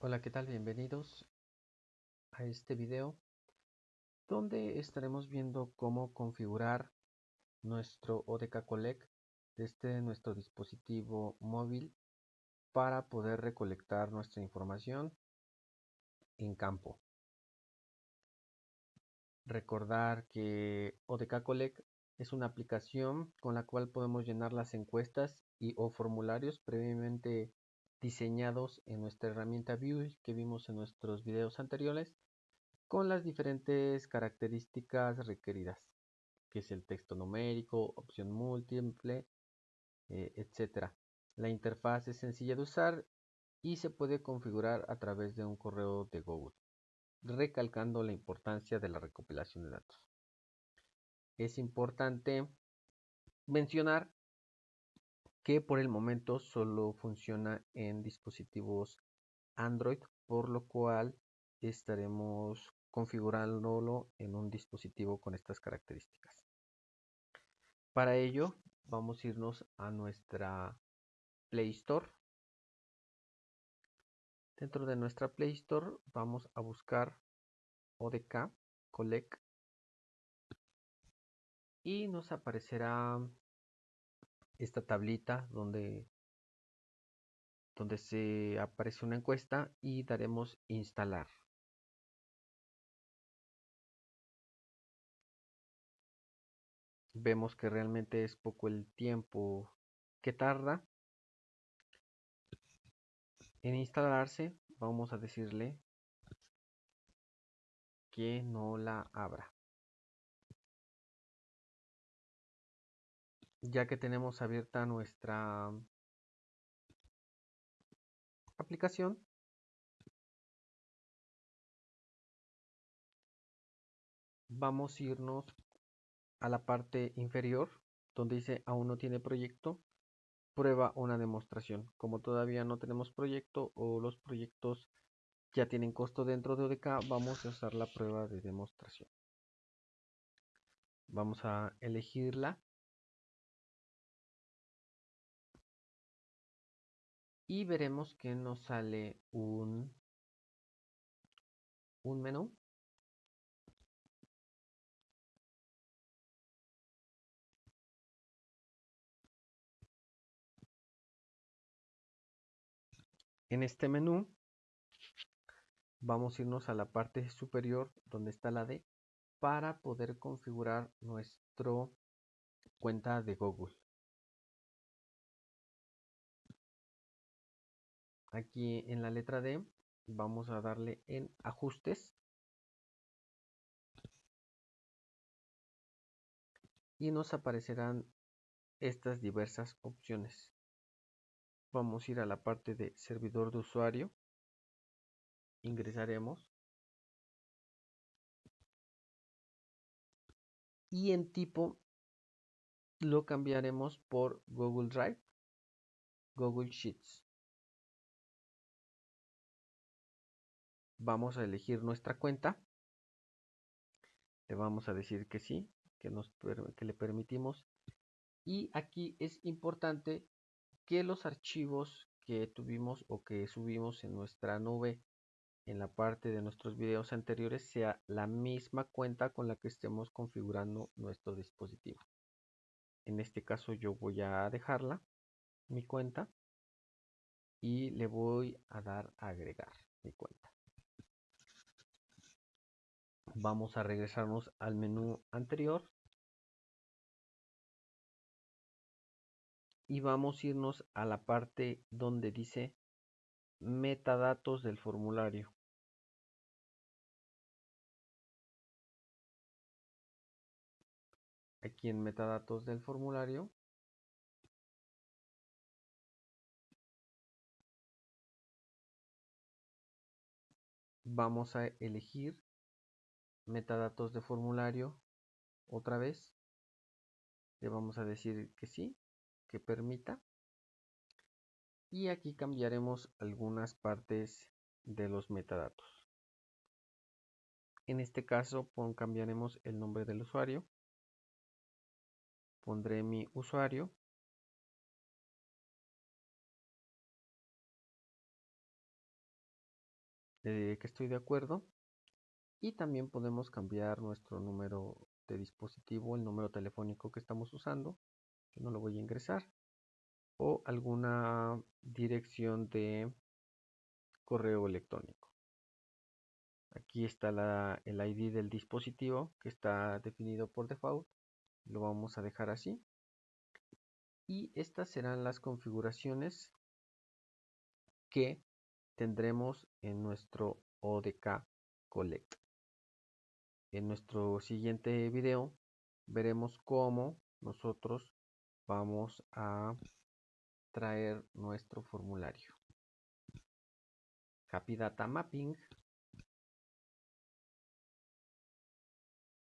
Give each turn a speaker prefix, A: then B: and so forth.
A: Hola, ¿qué tal? Bienvenidos a este video donde estaremos viendo cómo configurar nuestro ODK Collect desde nuestro dispositivo móvil para poder recolectar nuestra información en campo. Recordar que ODK Collect es una aplicación con la cual podemos llenar las encuestas y o formularios previamente diseñados en nuestra herramienta View que vimos en nuestros videos anteriores con las diferentes características requeridas que es el texto numérico, opción múltiple, eh, etcétera. La interfaz es sencilla de usar y se puede configurar a través de un correo de Google, recalcando la importancia de la recopilación de datos. Es importante mencionar que por el momento solo funciona en dispositivos Android, por lo cual estaremos configurándolo en un dispositivo con estas características. Para ello vamos a irnos a nuestra Play Store. Dentro de nuestra Play Store vamos a buscar ODK Collect y nos aparecerá esta tablita donde, donde se aparece una encuesta y daremos instalar. Vemos que realmente es poco el tiempo que tarda en instalarse. Vamos a decirle que no la abra. Ya que tenemos abierta nuestra aplicación. Vamos a irnos a la parte inferior donde dice aún no tiene proyecto prueba una demostración como todavía no tenemos proyecto o los proyectos ya tienen costo dentro de ODK vamos a usar la prueba de demostración. Vamos a elegirla y veremos que nos sale un, un menú En este menú vamos a irnos a la parte superior donde está la D para poder configurar nuestra cuenta de Google. Aquí en la letra D vamos a darle en ajustes. Y nos aparecerán estas diversas opciones. Vamos a ir a la parte de servidor de usuario. Ingresaremos. Y en tipo lo cambiaremos por Google Drive Google Sheets vamos a elegir nuestra cuenta. Le vamos a decir que sí que nos que le permitimos. Y aquí es importante que los archivos que tuvimos o que subimos en nuestra nube en la parte de nuestros videos anteriores sea la misma cuenta con la que estemos configurando nuestro dispositivo. En este caso yo voy a dejarla mi cuenta y le voy a dar a agregar mi cuenta vamos a regresarnos al menú anterior. Y vamos a irnos a la parte donde dice metadatos del formulario. Aquí en metadatos del formulario. Vamos a elegir metadatos de formulario otra vez le vamos a decir que sí que permita. Y aquí cambiaremos algunas partes de los metadatos. En este caso cambiaremos el nombre del usuario. Pondré mi usuario. Eh, que estoy de acuerdo y también podemos cambiar nuestro número de dispositivo, el número telefónico que estamos usando, que no lo voy a ingresar, o alguna dirección de correo electrónico. Aquí está la, el ID del dispositivo que está definido por default. Lo vamos a dejar así. Y estas serán las configuraciones que tendremos en nuestro ODK Collect. En nuestro siguiente video veremos cómo nosotros vamos a traer nuestro formulario. Happy Data Mapping